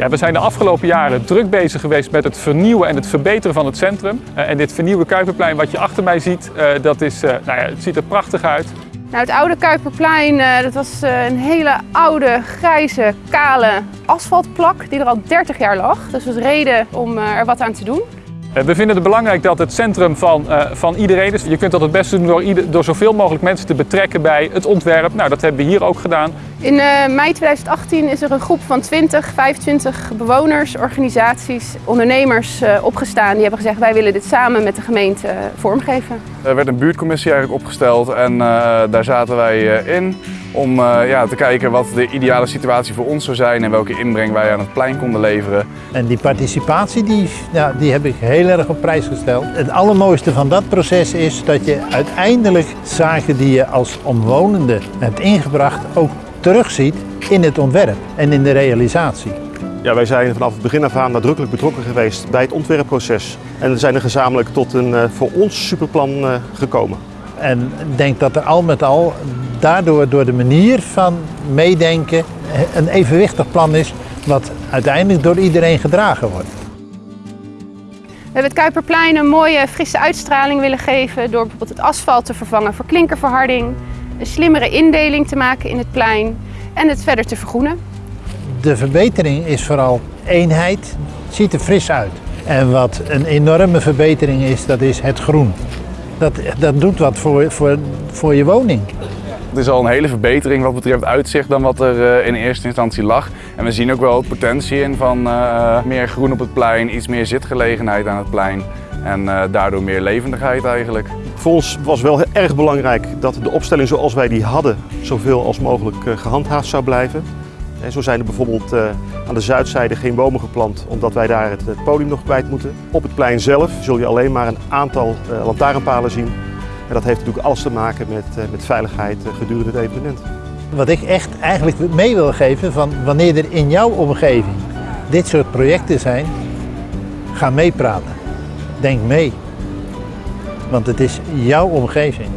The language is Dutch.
Ja, we zijn de afgelopen jaren druk bezig geweest met het vernieuwen en het verbeteren van het centrum. Uh, en dit vernieuwde Kuiperplein wat je achter mij ziet, uh, dat is, uh, nou ja, het ziet er prachtig uit. Nou, het oude Kuiperplein dat was een hele oude, grijze, kale asfaltplak die er al 30 jaar lag. Dus dat was reden om er wat aan te doen. Eh, we vinden het belangrijk dat het centrum van, uh, van iedereen is. Je kunt dat het beste doen door, ieder, door zoveel mogelijk mensen te betrekken bij het ontwerp. Nou, dat hebben we hier ook gedaan. In uh, mei 2018 is er een groep van 20, 25 bewoners, organisaties, ondernemers opgestaan. Die hebben gezegd wij willen dit samen met de gemeente vormgeven. Er werd een buurtcommissie eigenlijk opgesteld en daar zaten wij in om uh, ja, te kijken wat de ideale situatie voor ons zou zijn en welke inbreng wij aan het plein konden leveren. En die participatie die, ja, die heb ik heel erg op prijs gesteld. Het allermooiste van dat proces is dat je uiteindelijk zaken die je als omwonende hebt ingebracht ook terugziet in het ontwerp en in de realisatie. Ja, wij zijn vanaf het begin af aan nadrukkelijk betrokken geweest bij het ontwerpproces en zijn er gezamenlijk tot een uh, voor ons superplan uh, gekomen. En ik denk dat er al met al daardoor door de manier van meedenken een evenwichtig plan is wat uiteindelijk door iedereen gedragen wordt. We hebben het Kuiperplein een mooie frisse uitstraling willen geven door bijvoorbeeld het asfalt te vervangen voor klinkerverharding, een slimmere indeling te maken in het plein en het verder te vergroenen. De verbetering is vooral eenheid, het ziet er fris uit. En wat een enorme verbetering is, dat is het groen. Dat, dat doet wat voor, voor, voor je woning. Het is al een hele verbetering wat betreft uitzicht dan wat er in eerste instantie lag. En we zien ook wel potentie in van uh, meer groen op het plein, iets meer zitgelegenheid aan het plein. En uh, daardoor meer levendigheid eigenlijk. Voor ons was wel erg belangrijk dat de opstelling zoals wij die hadden zoveel als mogelijk gehandhaafd zou blijven. En zo zijn er bijvoorbeeld uh, aan de zuidzijde geen bomen geplant omdat wij daar het, podium nog kwijt moeten. Op het plein zelf zul je alleen maar een aantal uh, lantaarnpalen zien. En dat heeft natuurlijk alles te maken met, met veiligheid gedurende het evenement. Wat ik echt eigenlijk mee wil geven van wanneer er in jouw omgeving dit soort projecten zijn, ga meepraten. Denk mee. Want het is jouw omgeving.